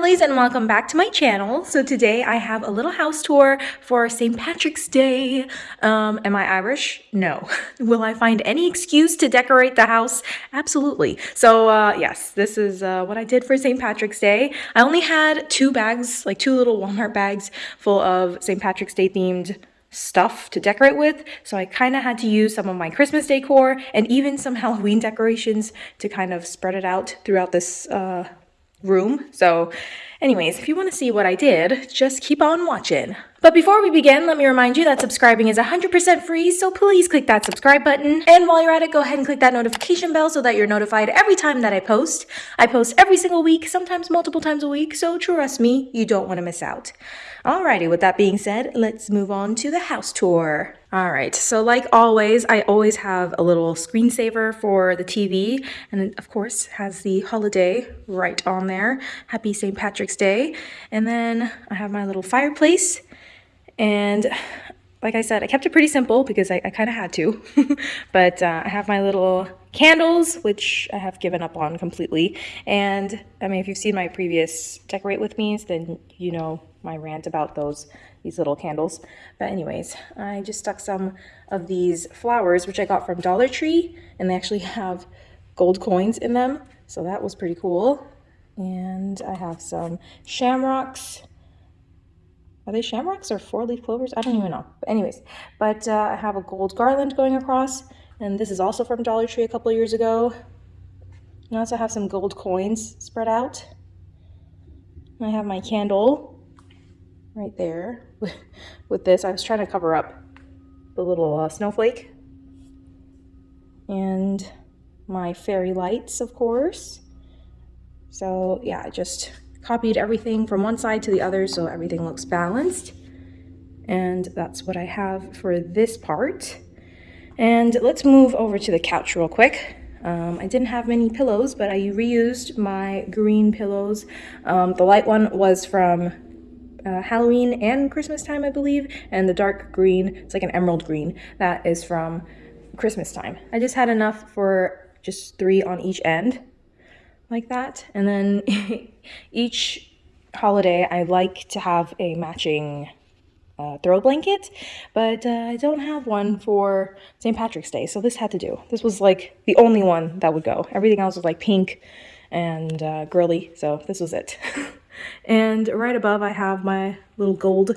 lovelies and welcome back to my channel. So today I have a little house tour for St. Patrick's Day. Um, am I Irish? No. Will I find any excuse to decorate the house? Absolutely. So uh, yes, this is uh, what I did for St. Patrick's Day. I only had two bags, like two little Walmart bags full of St. Patrick's Day themed stuff to decorate with so I kind of had to use some of my Christmas decor and even some Halloween decorations to kind of spread it out throughout this uh, room. So anyways, if you want to see what I did, just keep on watching. But before we begin, let me remind you that subscribing is 100% free, so please click that subscribe button. And while you're at it, go ahead and click that notification bell so that you're notified every time that I post. I post every single week, sometimes multiple times a week, so trust me, you don't want to miss out. Alrighty, with that being said, let's move on to the house tour. All right, so like always, I always have a little screensaver for the TV, and of course, has the holiday right on there. Happy St. Patrick's Day. And then I have my little fireplace, and like I said, I kept it pretty simple because I, I kind of had to. but uh, I have my little candles, which I have given up on completely. And I mean, if you've seen my previous Decorate With Me's, then you know my rant about those these little candles. But anyways, I just stuck some of these flowers, which I got from Dollar Tree, and they actually have gold coins in them. So that was pretty cool. And I have some shamrocks are they shamrocks or four-leaf clovers? I don't even know. But anyways, but uh, I have a gold garland going across, and this is also from Dollar Tree a couple years ago. I also have some gold coins spread out. I have my candle right there with this. I was trying to cover up the little uh, snowflake. And my fairy lights, of course. So yeah, I just copied everything from one side to the other so everything looks balanced. And that's what I have for this part. And let's move over to the couch real quick. Um, I didn't have many pillows, but I reused my green pillows. Um, the light one was from uh, Halloween and Christmas time, I believe, and the dark green, it's like an emerald green, that is from Christmas time. I just had enough for just three on each end like that. And then each holiday, I like to have a matching uh, throw blanket, but uh, I don't have one for St. Patrick's Day, so this had to do. This was like the only one that would go. Everything else was like pink and uh, girly, so this was it. and right above, I have my little gold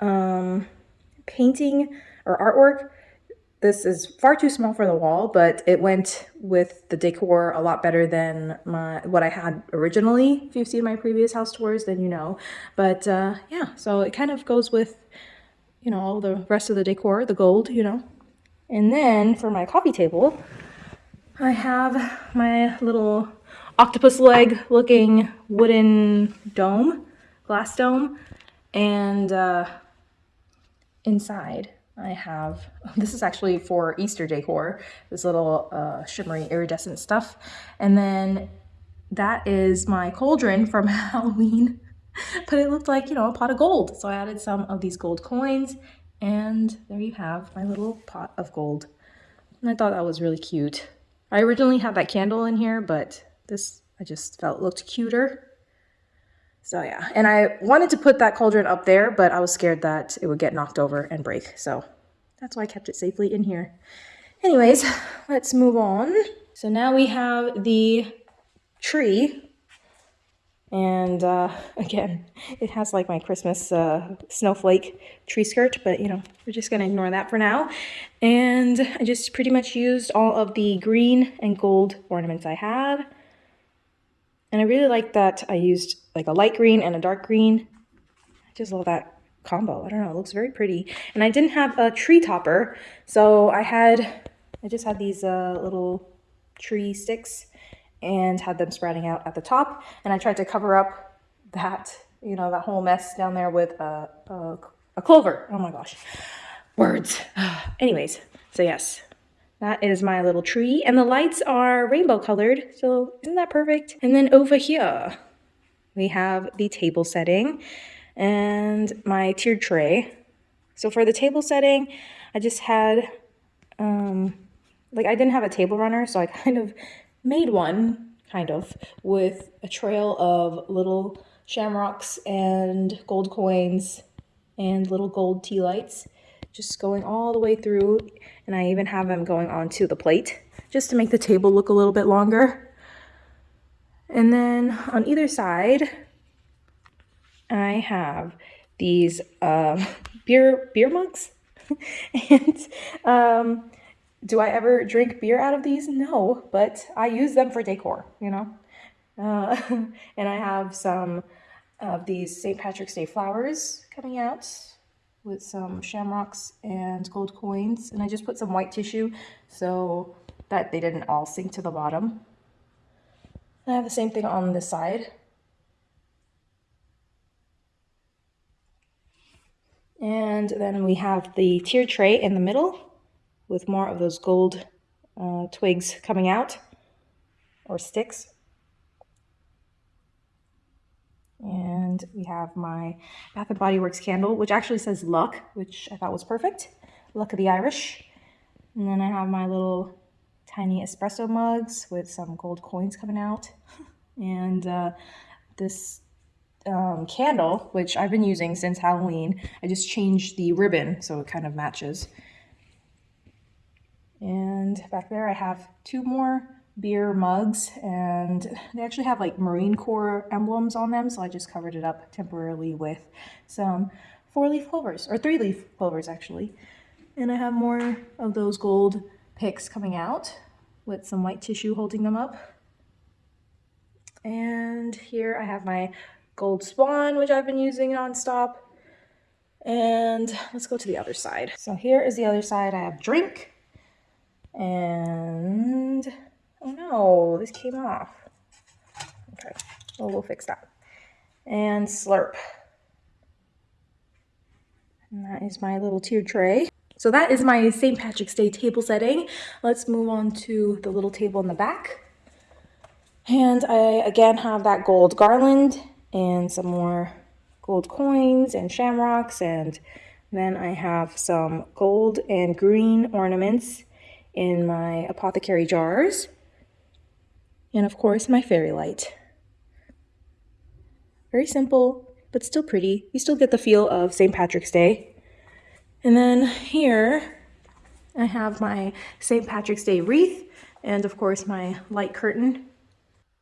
um, painting or artwork this is far too small for the wall, but it went with the decor a lot better than my what I had originally. If you've seen my previous house tours, then you know. But uh, yeah, so it kind of goes with, you know, all the rest of the decor, the gold, you know. And then for my coffee table, I have my little octopus leg looking wooden dome, glass dome, and uh, inside I have, this is actually for Easter decor, this little uh, shimmery iridescent stuff. And then that is my cauldron from Halloween, but it looked like, you know, a pot of gold. So I added some of these gold coins and there you have my little pot of gold. And I thought that was really cute. I originally had that candle in here, but this I just felt looked cuter. So yeah, and I wanted to put that cauldron up there, but I was scared that it would get knocked over and break. So that's why I kept it safely in here. Anyways, let's move on. So now we have the tree. And uh, again, it has like my Christmas uh, snowflake tree skirt, but you know, we're just gonna ignore that for now. And I just pretty much used all of the green and gold ornaments I had. And I really like that I used like a light green and a dark green. I just love that combo. I don't know, it looks very pretty. And I didn't have a tree topper, so I had, I just had these uh, little tree sticks and had them sprouting out at the top. And I tried to cover up that, you know, that whole mess down there with a, a, a clover. Oh my gosh, words. Anyways, so yes, that is my little tree. And the lights are rainbow colored, so isn't that perfect? And then over here, we have the table setting and my tiered tray. So for the table setting, I just had, um, like I didn't have a table runner, so I kind of made one, kind of, with a trail of little shamrocks and gold coins and little gold tea lights just going all the way through and I even have them going onto the plate just to make the table look a little bit longer. And then on either side, I have these um, beer beer mugs. and um, do I ever drink beer out of these? No, but I use them for decor, you know. Uh, and I have some of these St. Patrick's Day flowers coming out with some shamrocks and gold coins. And I just put some white tissue so that they didn't all sink to the bottom. I have the same thing on this side. And then we have the tier tray in the middle with more of those gold uh, twigs coming out or sticks. And we have my Bath & Body Works candle, which actually says luck, which I thought was perfect. Luck of the Irish. And then I have my little tiny espresso mugs with some gold coins coming out. and uh, this um, candle, which I've been using since Halloween. I just changed the ribbon so it kind of matches. And back there I have two more beer mugs and they actually have like Marine Corps emblems on them. So I just covered it up temporarily with some four leaf clovers or three leaf clovers actually. And I have more of those gold picks coming out with some white tissue holding them up. And here I have my gold swan, which I've been using nonstop. And let's go to the other side. So here is the other side. I have drink and Oh no, this came off. Okay, well, we'll fix that. And slurp. And that is my little tier tray. So that is my St. Patrick's Day table setting. Let's move on to the little table in the back. And I again have that gold garland and some more gold coins and shamrocks. And then I have some gold and green ornaments in my apothecary jars and of course my fairy light. Very simple, but still pretty. You still get the feel of St. Patrick's Day. And then here I have my St. Patrick's Day wreath and of course my light curtain.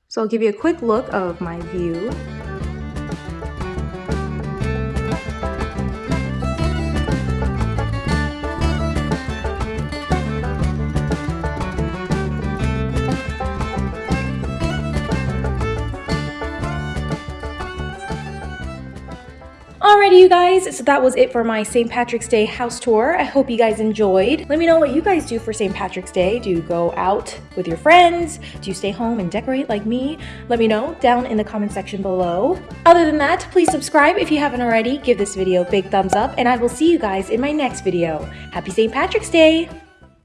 So I'll give you a quick look of my view. Alrighty, you guys, so that was it for my St. Patrick's Day house tour. I hope you guys enjoyed. Let me know what you guys do for St. Patrick's Day. Do you go out with your friends? Do you stay home and decorate like me? Let me know down in the comment section below. Other than that, please subscribe if you haven't already. Give this video a big thumbs up, and I will see you guys in my next video. Happy St. Patrick's Day!